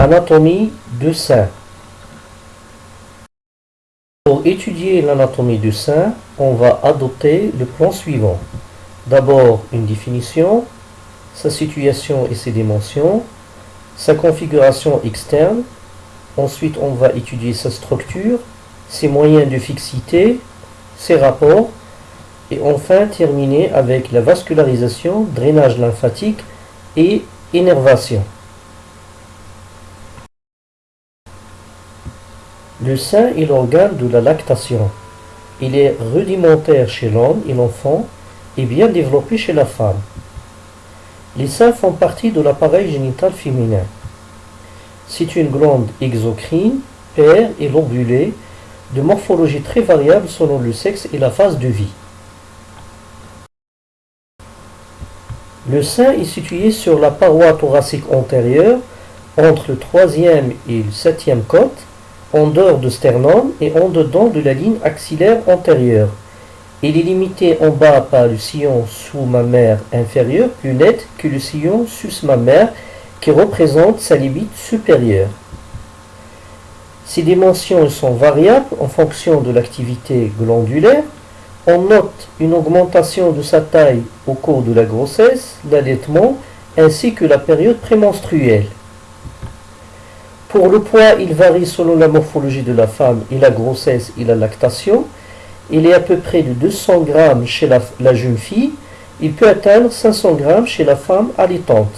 Anatomie du sein. Pour étudier l'anatomie du sein, on va adopter le plan suivant. D'abord une définition, sa situation et ses dimensions, sa configuration externe, ensuite on va étudier sa structure, ses moyens de fixité, ses rapports, et enfin terminer avec la vascularisation, drainage lymphatique et énervation. Le sein est l'organe de la lactation. Il est rudimentaire chez l'homme et l'enfant et bien développé chez la femme. Les seins font partie de l'appareil génital féminin. C'est une glande exocrine, paire et lobulée, de morphologie très variable selon le sexe et la phase de vie. Le sein est situé sur la paroi thoracique antérieure, entre le troisième et le septième côte, en dehors du sternum et en dedans de la ligne axillaire antérieure. Il est limité en bas par le sillon sous-mammaire inférieur plus net que le sillon sus-mammaire qui représente sa limite supérieure. Ces dimensions sont variables en fonction de l'activité glandulaire. On note une augmentation de sa taille au cours de la grossesse, l'allaitement ainsi que la période prémenstruelle. Pour le poids, il varie selon la morphologie de la femme et la grossesse et la lactation. Il est à peu près de 200 grammes chez la, jeune fille. Il peut atteindre 500 grammes chez la femme allaitante.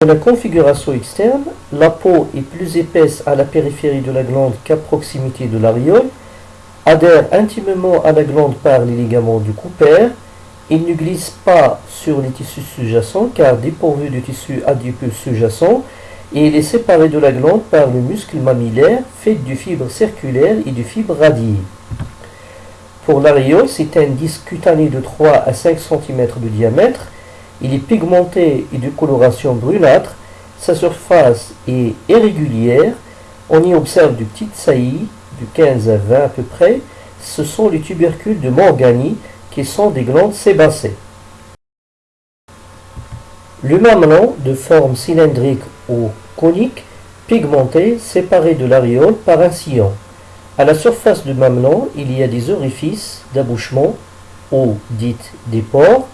Dans la configuration externe, la peau est plus épaisse à la périphérie de la glande qu'à proximité de l'aréole, adhère intimement à la glande par les ligaments du Cooper, il ne glisse pas sur les tissus sous-jacents car dépourvu de tissu adipeux sous-jacent et il est séparé de la glande par le muscle mammillaire fait de fibres circulaires et de fibres radiées. Pour l'aréole, c'est un disque cutané de 3 à 5 cm de diamètre. Il est pigmenté et de coloration brunâtre. Sa surface est irrégulière. On y observe de petites saillies, de 15 à 20 à peu près. Ce sont les tubercules de Morgani qui sont des glandes sébacées. Le mamelon, de forme cylindrique ou conique, pigmenté, séparé de l'aréole par un sillon. À la surface du mamelon, il y a des orifices d'abouchement, ou dites des pores,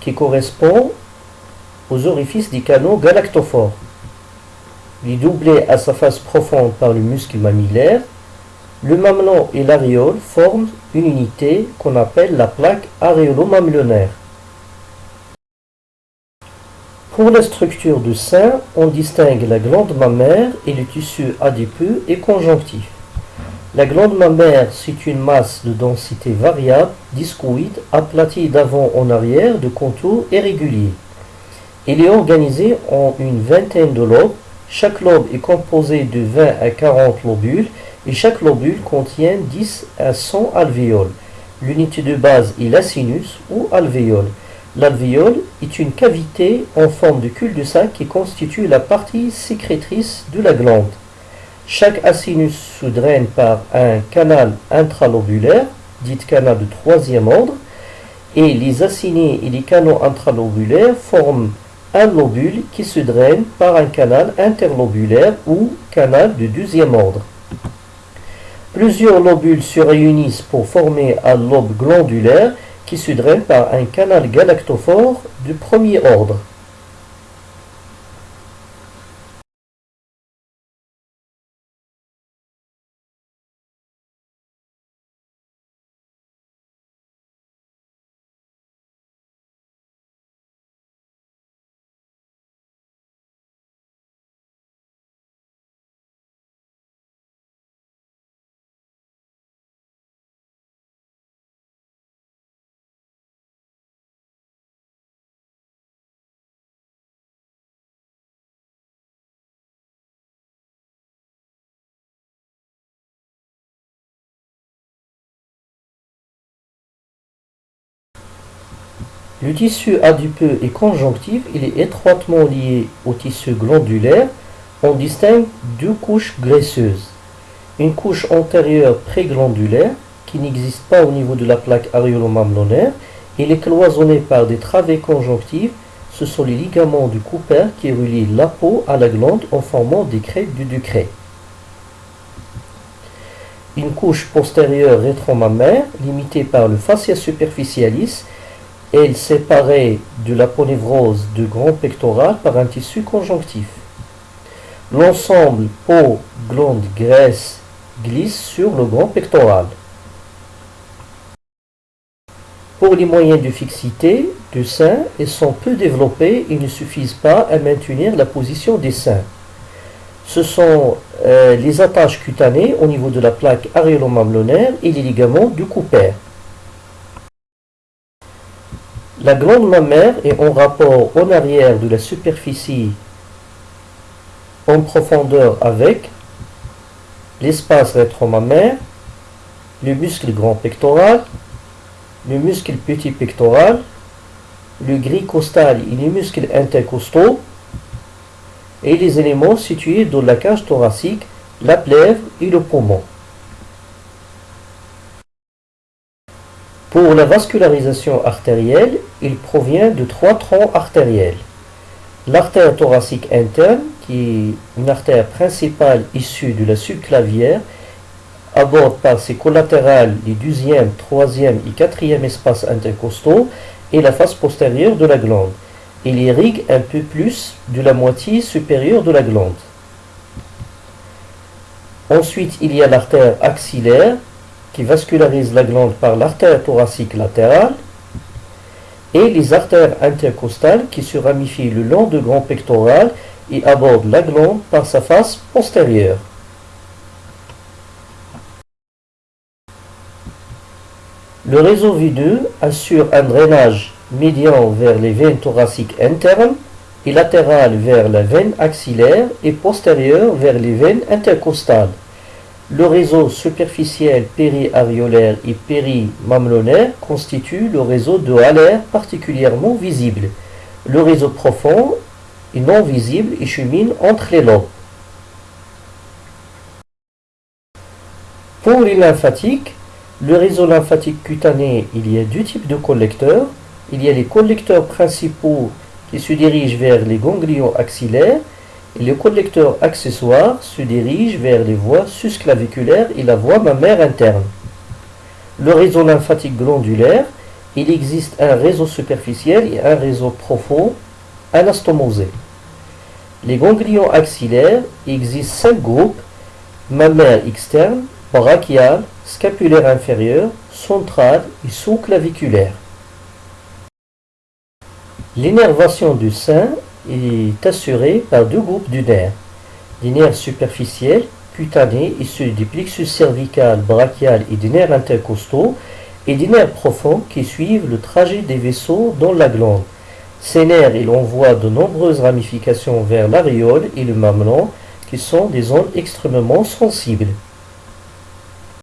qui correspondent aux orifices des canaux galactophores. Il est doublé à sa face profonde par le muscle mammillaire le mamelon et l'aréole forment une unité qu'on appelle la plaque aréolo-mamelonnaire. Pour la structure du sein, on distingue la glande mammaire et le tissu adipeux et conjonctif. La glande mammaire, c'est une masse de densité variable, discoïde, aplatie d'avant en arrière, de contours irréguliers. Elle est organisée en une vingtaine de lobes. Chaque lobe est composé de 20 à 40 lobules et chaque lobule contient 10 à 100 alvéoles. L'unité de base est l'acinus ou alvéole. L'alvéole est une cavité en forme de cul-de-sac qui constitue la partie sécrétrice de la glande. Chaque acinus se draine par un canal intralobulaire, dit canal de troisième ordre, et les acinés et les canaux intralobulaires forment un lobule qui se draine par un canal interlobulaire ou canal de deuxième ordre. Plusieurs lobules se réunissent pour former un lobe glandulaire qui se draine par un canal galactophore du premier ordre. Le tissu adipeux et conjonctif, il est étroitement lié au tissu glandulaire. On distingue deux couches graisseuses. Une couche antérieure préglandulaire, qui n'existe pas au niveau de la plaque aréolo-mamelonnaire. Il est cloisonné par des travées conjonctives, ce sont les ligaments du Cooper qui relient la peau à la glande en formant des crêtes du Ducret. Une couche postérieure rétromammaire, limitée par le fascia superficialis, est séparée de l'aponevrose du grand pectoral par un tissu conjonctif. L'ensemble peau, glande, graisse glisse sur le grand pectoral. Pour les moyens de fixité du sein, ils sont peu développés et ne suffisent pas à maintenir la position des seins. Ce sont euh, les attaches cutanées au niveau de la plaque aréolo-mamelonnaire et les ligaments du Cooper. La glande mammaire est en rapport en arrière de la superficie en profondeur avec l'espace rétromammaire, le muscle grand pectoral, le muscle petit pectoral, le gris costal et les muscles intercostaux, et les éléments situés dans la cage thoracique, la plèvre et le poumon. Pour la vascularisation artérielle, il provient de trois troncs artériels. L'artère thoracique interne, qui est une artère principale issue de la subclavière, aborde par ses collatérales les deuxième, troisième et quatrième espaces intercostaux et la face postérieure de la glande. Il irrigue un peu plus de la moitié supérieure de la glande. Ensuite, il y a l'artère axillaire qui vascularise la glande par l'artère thoracique latérale et les artères intercostales qui se ramifient le long du grand pectoral et abordent la glande par sa face postérieure. Le réseau veineux assure un drainage médian vers les veines thoraciques internes et latérales vers la veine axillaire et postérieure vers les veines intercostales. Le réseau superficiel péri-aréolaire et péri-mamelonnaire constitue le réseau de Haller particulièrement visible. Le réseau profond est non visible et chemine entre les lobes. Pour les lymphatiques, le réseau lymphatique cutané, il y a deux types de collecteurs. Il y a les collecteurs principaux qui se dirigent vers les ganglions axillaires et le collecteur accessoire se dirige vers les voies susclaviculaires et la voie mammaire interne. Le réseau lymphatique glandulaire, il existe un réseau superficiel et un réseau profond anastomosé. Les ganglions axillaires, il existe cinq groupes mammaire externe, brachial, scapulaire inférieur, central et sous-claviculaire. L'énervation du sein est assurée par deux groupes de nerfs. Des nerfs superficiels, cutanés, issus du plexus cervical, brachial et des nerfs intercostaux, et des nerfs profonds qui suivent le trajet des vaisseaux dans la glande. Ces nerfs, ils envoient de nombreuses ramifications vers l'aréole et le mamelon, qui sont des zones extrêmement sensibles.